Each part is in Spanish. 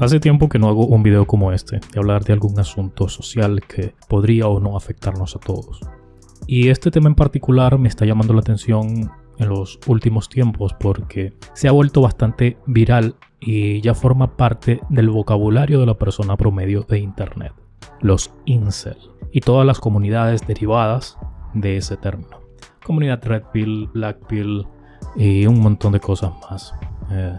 Hace tiempo que no hago un video como este, de hablar de algún asunto social que podría o no afectarnos a todos. Y este tema en particular me está llamando la atención en los últimos tiempos porque se ha vuelto bastante viral y ya forma parte del vocabulario de la persona promedio de internet, los incel y todas las comunidades derivadas de ese término. Comunidad Red Pill, Black Pill y un montón de cosas más. Eh,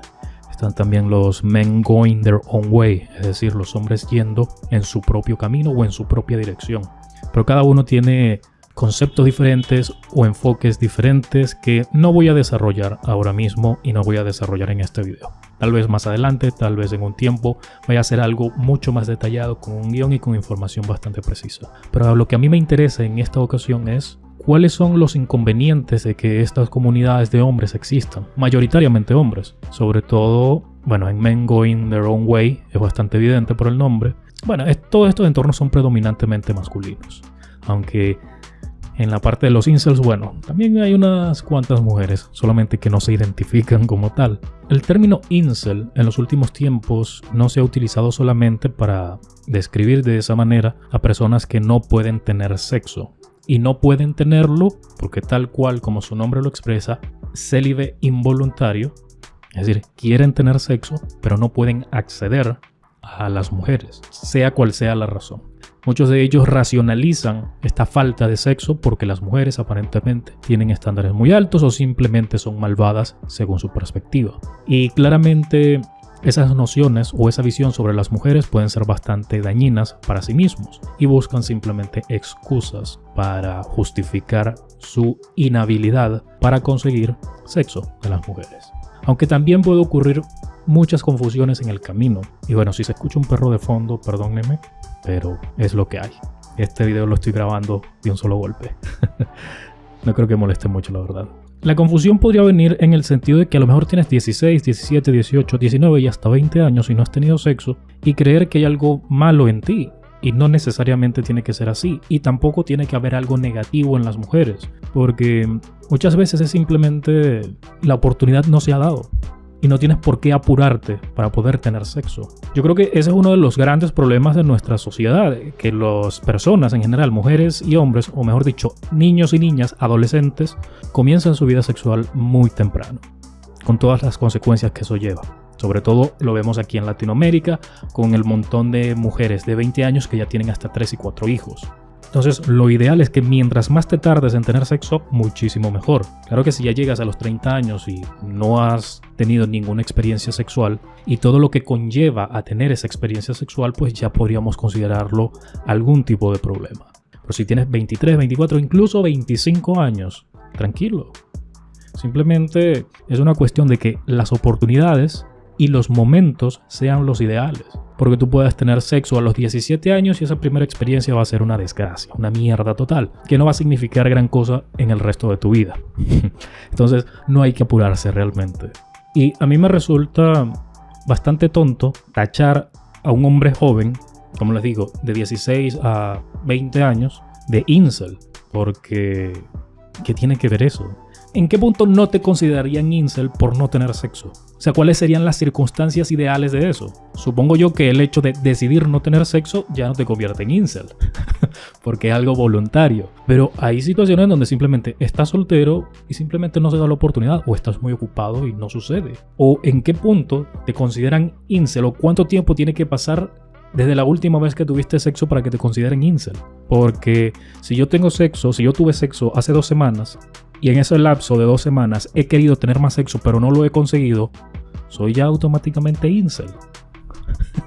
están también los men going their own way, es decir, los hombres yendo en su propio camino o en su propia dirección. Pero cada uno tiene conceptos diferentes o enfoques diferentes que no voy a desarrollar ahora mismo y no voy a desarrollar en este video. Tal vez más adelante, tal vez en un tiempo, vaya a hacer algo mucho más detallado con un guion y con información bastante precisa. Pero lo que a mí me interesa en esta ocasión es ¿Cuáles son los inconvenientes de que estas comunidades de hombres existan? Mayoritariamente hombres, sobre todo, bueno, en Men Going Their Own Way, es bastante evidente por el nombre. Bueno, todos estos entornos son predominantemente masculinos, aunque en la parte de los incels, bueno, también hay unas cuantas mujeres, solamente que no se identifican como tal. El término incel en los últimos tiempos no se ha utilizado solamente para describir de esa manera a personas que no pueden tener sexo, y no pueden tenerlo porque tal cual como su nombre lo expresa, célibe involuntario, es decir, quieren tener sexo, pero no pueden acceder a las mujeres, sea cual sea la razón. Muchos de ellos racionalizan esta falta de sexo porque las mujeres aparentemente tienen estándares muy altos o simplemente son malvadas según su perspectiva. Y claramente esas nociones o esa visión sobre las mujeres pueden ser bastante dañinas para sí mismos y buscan simplemente excusas para justificar su inhabilidad para conseguir sexo de las mujeres. Aunque también puede ocurrir muchas confusiones en el camino. Y bueno, si se escucha un perro de fondo, perdónenme, pero es lo que hay. Este video lo estoy grabando de un solo golpe. no creo que moleste mucho, la verdad. La confusión podría venir en el sentido de que a lo mejor tienes 16, 17, 18, 19 y hasta 20 años y no has tenido sexo y creer que hay algo malo en ti. Y no necesariamente tiene que ser así. Y tampoco tiene que haber algo negativo en las mujeres. Porque muchas veces es simplemente la oportunidad no se ha dado y no tienes por qué apurarte para poder tener sexo. Yo creo que ese es uno de los grandes problemas de nuestra sociedad, que las personas en general, mujeres y hombres, o mejor dicho, niños y niñas, adolescentes, comienzan su vida sexual muy temprano, con todas las consecuencias que eso lleva. Sobre todo lo vemos aquí en Latinoamérica, con el montón de mujeres de 20 años que ya tienen hasta 3 y 4 hijos. Entonces, lo ideal es que mientras más te tardes en tener sexo, muchísimo mejor. Claro que si ya llegas a los 30 años y no has tenido ninguna experiencia sexual y todo lo que conlleva a tener esa experiencia sexual, pues ya podríamos considerarlo algún tipo de problema. Pero si tienes 23, 24, incluso 25 años, tranquilo. Simplemente es una cuestión de que las oportunidades y los momentos sean los ideales. Porque tú puedes tener sexo a los 17 años y esa primera experiencia va a ser una desgracia, una mierda total, que no va a significar gran cosa en el resto de tu vida. Entonces no hay que apurarse realmente. Y a mí me resulta bastante tonto tachar a un hombre joven, como les digo, de 16 a 20 años, de incel. Porque, ¿qué tiene que ver eso? ¿En qué punto no te considerarían incel por no tener sexo? O sea, ¿cuáles serían las circunstancias ideales de eso? Supongo yo que el hecho de decidir no tener sexo ya no te convierte en incel, porque es algo voluntario. Pero hay situaciones donde simplemente estás soltero y simplemente no se da la oportunidad, o estás muy ocupado y no sucede. O en qué punto te consideran incel, o cuánto tiempo tiene que pasar desde la última vez que tuviste sexo para que te consideren incel. Porque si yo tengo sexo, si yo tuve sexo hace dos semanas y en ese lapso de dos semanas he querido tener más sexo pero no lo he conseguido, soy ya automáticamente incel.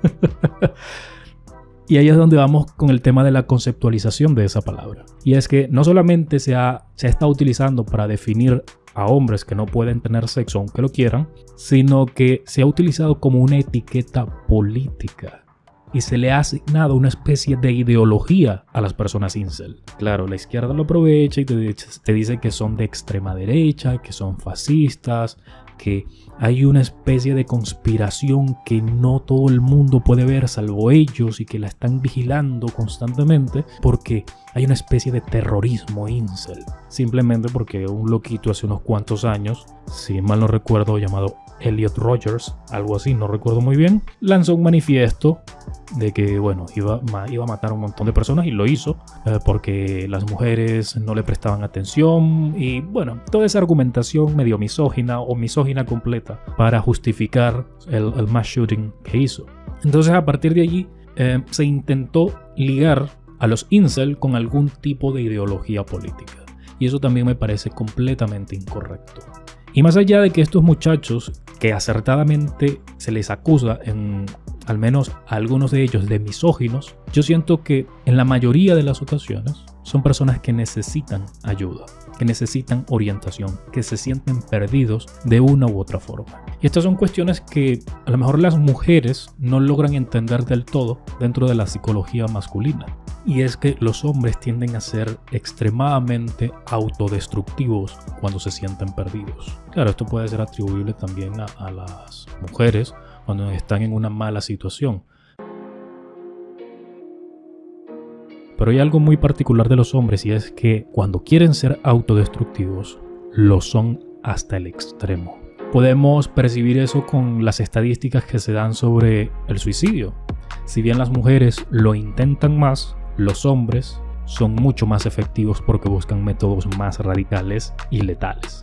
y ahí es donde vamos con el tema de la conceptualización de esa palabra. Y es que no solamente se, ha, se está utilizando para definir a hombres que no pueden tener sexo aunque lo quieran, sino que se ha utilizado como una etiqueta política y se le ha asignado una especie de ideología a las personas incel. Claro, la izquierda lo aprovecha y te, dice que son de extrema derecha, que son fascistas, que hay una especie de conspiración que no todo el mundo puede ver salvo ellos y que la están vigilando constantemente porque hay una especie de terrorismo incel. Simplemente porque un loquito hace unos cuantos años, si mal no recuerdo, llamado Elliot Rogers, algo así, no recuerdo muy bien, lanzó un manifiesto de que, bueno, iba, iba a matar a un montón de personas y lo hizo eh, porque las mujeres no le prestaban atención y, bueno, toda esa argumentación medio misógina o misógina completa para justificar el, mass shooting que hizo. Entonces, a partir de allí, eh, se intentó ligar a los incel con algún tipo de ideología política. Y eso también me parece completamente incorrecto. Y más allá de que estos muchachos, que acertadamente se les acusa en al menos a algunos de ellos de misóginos, yo siento que en la mayoría de las ocasiones son personas que necesitan ayuda, que necesitan orientación, que se sienten perdidos de una u otra forma. Y estas son cuestiones que a lo mejor las mujeres no logran entender del todo dentro de la psicología masculina. Y es que los hombres tienden a ser extremadamente autodestructivos cuando se sienten perdidos. Claro, esto puede ser atribuible también a, las mujeres cuando están en una mala situación. Pero hay algo muy particular de los hombres y es que cuando quieren ser autodestructivos, lo son hasta el extremo. Podemos percibir eso con las estadísticas que se dan sobre el suicidio. Si bien las mujeres lo intentan más, los hombres son mucho más efectivos porque buscan métodos más radicales y letales.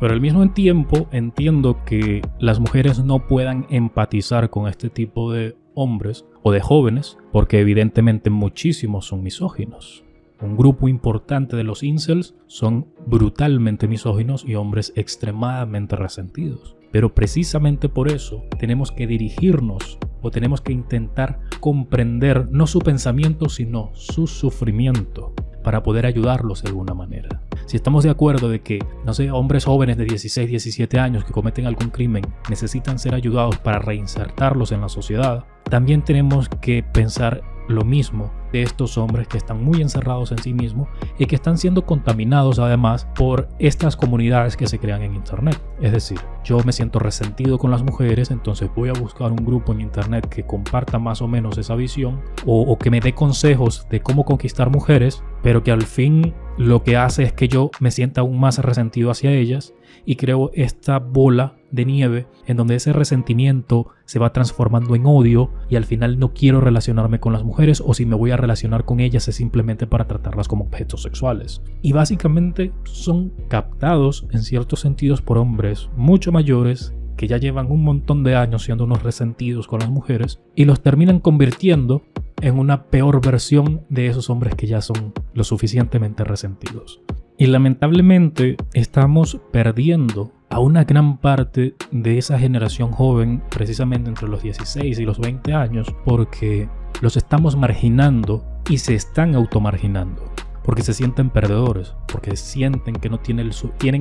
Pero al mismo tiempo entiendo que las mujeres no puedan empatizar con este tipo de hombres de jóvenes, porque evidentemente muchísimos son misóginos. Un grupo importante de los incels son brutalmente misóginos y hombres extremadamente resentidos. Pero precisamente por eso tenemos que dirigirnos o tenemos que intentar comprender no su pensamiento, sino su sufrimiento para poder ayudarlos de alguna manera. Si estamos de acuerdo de que, no sé, hombres jóvenes de 16, 17 años que cometen algún crimen necesitan ser ayudados para reinsertarlos en la sociedad, también tenemos que pensar lo mismo de estos hombres que están muy encerrados en sí mismos y que están siendo contaminados además por estas comunidades que se crean en internet. Es decir, yo me siento resentido con las mujeres, entonces voy a buscar un grupo en internet que comparta más o menos esa visión o, que me dé consejos de cómo conquistar mujeres, pero que al fin lo que hace es que yo me sienta aún más resentido hacia ellas y creo esta bola de nieve en donde ese resentimiento se va transformando en odio y al final no quiero relacionarme con las mujeres o si me voy a relacionar con ellas es simplemente para tratarlas como objetos sexuales. Y básicamente son captados en ciertos sentidos por hombres mucho mayores que ya llevan un montón de años siendo unos resentidos con las mujeres y los terminan convirtiendo en una peor versión de esos hombres que ya son lo suficientemente resentidos. Y lamentablemente estamos perdiendo a una gran parte de esa generación joven, precisamente entre los 16 y los 20 años, porque los estamos marginando y se están automarginando, porque se sienten perdedores, porque sienten que no tienen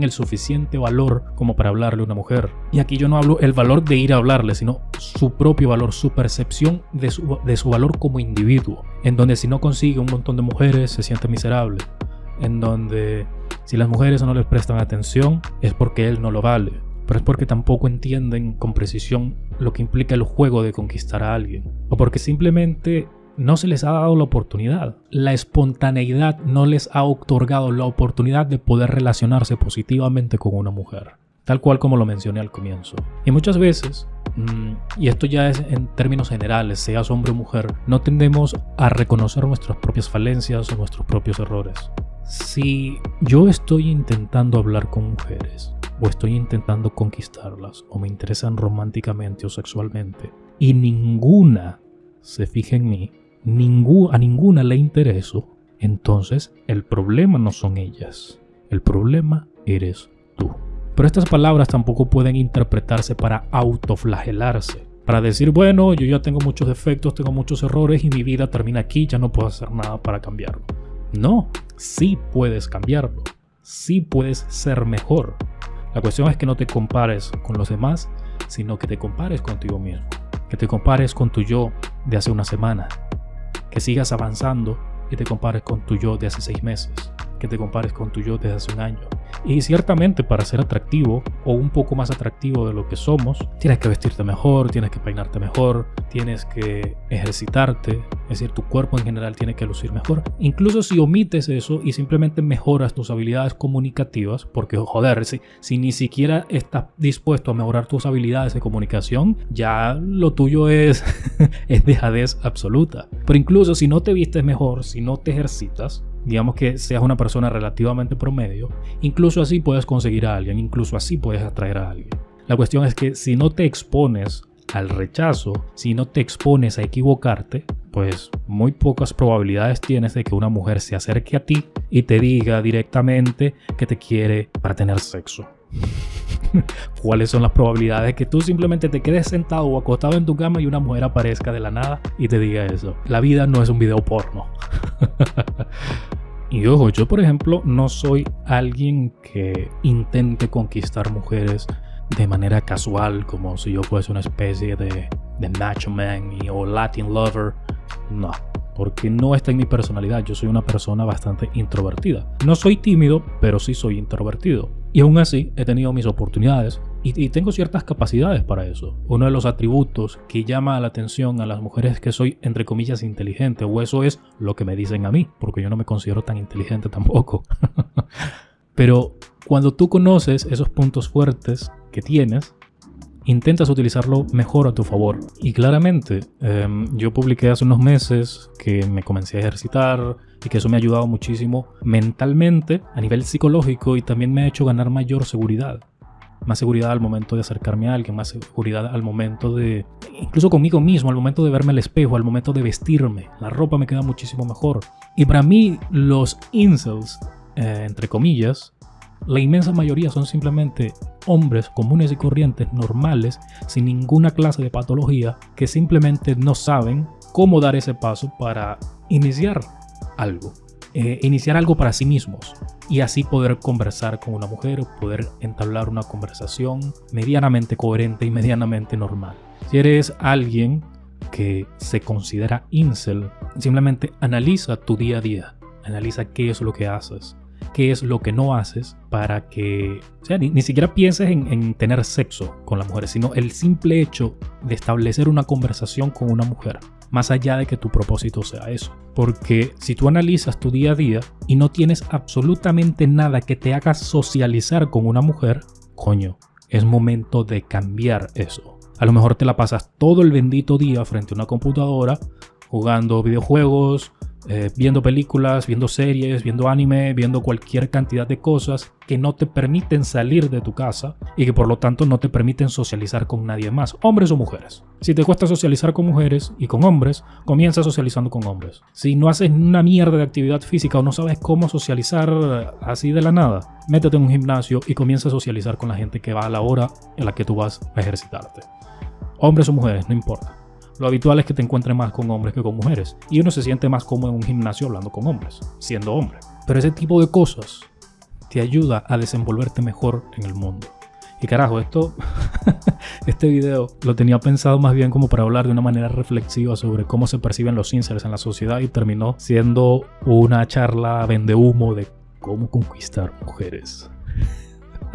el, suficiente valor como para hablarle a una mujer. Y aquí yo no hablo el valor de ir a hablarle, sino su propio valor, su percepción de su, de su valor como individuo, en donde si no consigue un montón de mujeres se siente miserable en donde si las mujeres no les prestan atención es porque él no lo vale, pero es porque tampoco entienden con precisión lo que implica el juego de conquistar a alguien, o porque simplemente no se les ha dado la oportunidad. La espontaneidad no les ha otorgado la oportunidad de poder relacionarse positivamente con una mujer, tal cual como lo mencioné al comienzo. Y muchas veces mm, y esto ya es en términos generales, seas hombre o mujer, no tendemos a reconocer nuestras propias falencias o nuestros propios errores. Si yo estoy intentando hablar con mujeres, o estoy intentando conquistarlas, o me interesan románticamente o sexualmente, y ninguna se fija en mí, a ninguna le intereso, entonces el problema no son ellas, el problema eres tú. Pero estas palabras tampoco pueden interpretarse para autoflagelarse, para decir, bueno, yo ya tengo muchos defectos, tengo muchos errores y mi vida termina aquí, ya no puedo hacer nada para cambiarlo. No, sí puedes cambiarlo, sí puedes ser mejor. La cuestión es que no te compares con los demás, sino que te compares contigo mismo, que te compares con tu yo de hace una semana, que sigas avanzando y te compares con tu yo de hace seis meses, que te compares con tu yo de hace un año, Y ciertamente para ser atractivo o un poco más atractivo de lo que somos, tienes que vestirte mejor, tienes que peinarte mejor, tienes que ejercitarte, es decir, tu cuerpo en general tiene que lucir mejor. Incluso si omites eso y simplemente mejoras tus habilidades comunicativas, porque joder, si, si ni siquiera estás dispuesto a mejorar tus habilidades de comunicación, ya lo tuyo es, es dejadez absoluta. Pero incluso si no te vistes mejor, si no te ejercitas, digamos que seas una persona relativamente promedio, incluso así puedes conseguir a alguien, incluso así puedes atraer a alguien. La cuestión es que si no te expones al rechazo, si no te expones a equivocarte, pues muy pocas probabilidades tienes de que una mujer se acerque a ti y te diga directamente que te quiere para tener sexo. ¿Cuáles son las probabilidades de que tú simplemente te quedes sentado o acostado en tu cama y una mujer aparezca de la nada y te diga eso? La vida no es un video porno. Y ojo, yo por ejemplo no soy alguien que intente conquistar mujeres de manera casual, como si yo fuese una especie de, de macho man o Latin lover. No, porque no está en mi personalidad. Yo soy una persona bastante introvertida. No soy tímido, pero sí soy introvertido. Y aún así he tenido mis oportunidades y, tengo ciertas capacidades para eso. Uno de los atributos que llama la atención a las mujeres es que soy, entre comillas, inteligente, o eso es lo que me dicen a mí, porque yo no me considero tan inteligente tampoco. Pero cuando tú conoces esos puntos fuertes que tienes, intentas utilizarlo mejor a tu favor. Y claramente, em, yo publiqué hace unos meses que me comencé a ejercitar y que eso me ha ayudado muchísimo mentalmente, a nivel psicológico y también me ha hecho ganar mayor seguridad más seguridad al momento de acercarme a alguien, más seguridad al momento de, incluso conmigo mismo, al momento de verme al espejo, al momento de vestirme. La ropa me queda muchísimo mejor. Y para mí los incels, eh, entre comillas, la inmensa mayoría son simplemente hombres comunes y corrientes, normales, sin ninguna clase de patología, que simplemente no saben cómo dar ese paso para iniciar algo. Eh, iniciar algo para sí mismos y así poder conversar con una mujer o poder entablar una conversación medianamente coherente y medianamente normal. Si eres alguien que se considera incel, simplemente analiza tu día a día, analiza qué es lo que haces, qué es lo que no haces para que, sea, ni, siquiera pienses en, en, tener sexo con la mujer, sino el simple hecho de establecer una conversación con una mujer más allá de que tu propósito sea eso. Porque si tú analizas tu día a día y no tienes absolutamente nada que te haga socializar con una mujer, coño, es momento de cambiar eso. A lo mejor te la pasas todo el bendito día frente a una computadora jugando videojuegos, eh, viendo películas, viendo series, viendo anime, viendo cualquier cantidad de cosas que no te permiten salir de tu casa y que por lo tanto no te permiten socializar con nadie más, hombres o mujeres. Si te cuesta socializar con mujeres y con hombres, comienza socializando con hombres. Si no haces una mierda de actividad física o no sabes cómo socializar así de la nada, métete en un gimnasio y comienza a socializar con la gente que va a la hora en la que tú vas a ejercitarte. Hombres o mujeres, no importa. Lo habitual es que te encuentres más con hombres que con mujeres. Y uno se siente más cómodo en un gimnasio hablando con hombres, siendo hombre. Pero ese tipo de cosas te ayuda a desenvolverte mejor en el mundo. Y carajo, esto, este video lo tenía pensado más bien como para hablar de una manera reflexiva sobre cómo se perciben los incels en la sociedad y terminó siendo una charla vende humo de cómo conquistar mujeres.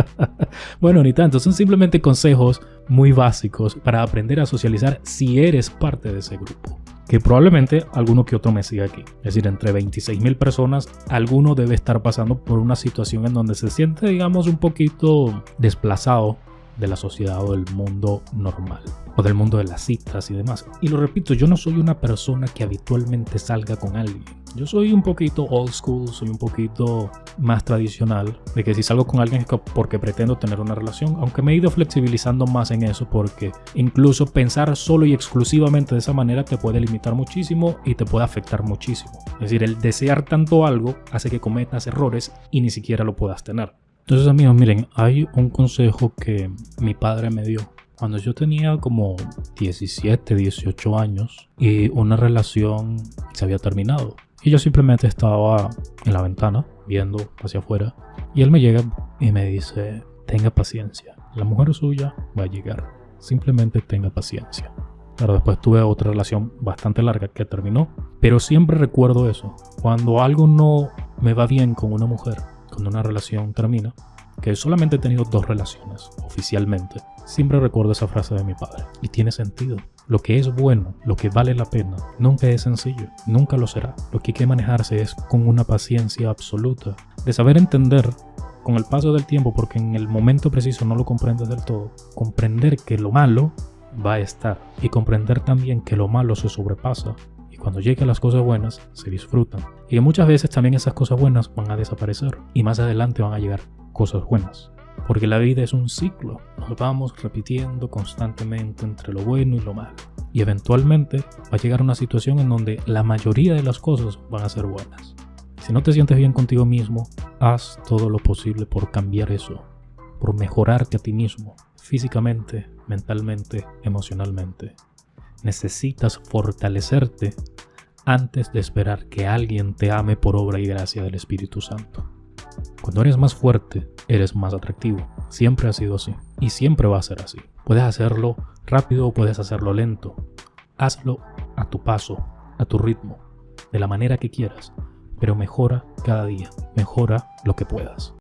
bueno, ni tanto, son simplemente consejos muy básicos para aprender a socializar si eres parte de ese grupo. Que probablemente alguno que otro me siga aquí. Es decir, entre 26.000 personas, alguno debe estar pasando por una situación en donde se siente, digamos, un poquito desplazado de la sociedad o del mundo normal o del mundo de las citas y demás. Y lo repito, yo no soy una persona que habitualmente salga con alguien. Yo soy un poquito old school, soy un poquito más tradicional, de que si salgo con alguien es porque pretendo tener una relación, aunque me he ido flexibilizando más en eso porque incluso pensar solo y exclusivamente de esa manera te puede limitar muchísimo y te puede afectar muchísimo. Es decir, el desear tanto algo hace que cometas errores y ni siquiera lo puedas tener. Entonces amigos, miren, hay un consejo que mi padre me dio cuando yo tenía como 17, 18 años y una relación se había terminado. Y yo simplemente estaba en la ventana viendo hacia afuera y él me llega y me dice, tenga paciencia, la mujer suya va a llegar, simplemente tenga paciencia. Pero después tuve otra relación bastante larga que terminó, pero siempre recuerdo eso, cuando algo no me va bien con una mujer, cuando una relación termina, que solamente he tenido dos relaciones oficialmente, siempre recuerdo esa frase de mi padre. Y tiene sentido. Lo que es bueno, lo que vale la pena, nunca es sencillo, nunca lo será. Lo que hay que manejarse es con una paciencia absoluta, de saber entender con el paso del tiempo, porque en el momento preciso no lo comprendes del todo, comprender que lo malo va a estar y comprender también que lo malo se sobrepasa cuando lleguen las cosas buenas se disfrutan y que muchas veces también esas cosas buenas van a desaparecer y más adelante van a llegar cosas buenas. Porque la vida es un ciclo, nos vamos repitiendo constantemente entre lo bueno y lo malo. Y eventualmente va a llegar una situación en donde la mayoría de las cosas van a ser buenas. Si no te sientes bien contigo mismo, haz todo lo posible por cambiar eso, por mejorarte a ti mismo, físicamente, mentalmente, emocionalmente. Necesitas fortalecerte antes de esperar que alguien te ame por obra y gracia del Espíritu Santo. Cuando eres más fuerte, eres más atractivo. Siempre ha sido así. Y siempre va a ser así. Puedes hacerlo rápido o puedes hacerlo lento. Hazlo a tu paso, a tu ritmo, de la manera que quieras. Pero mejora cada día. Mejora lo que puedas.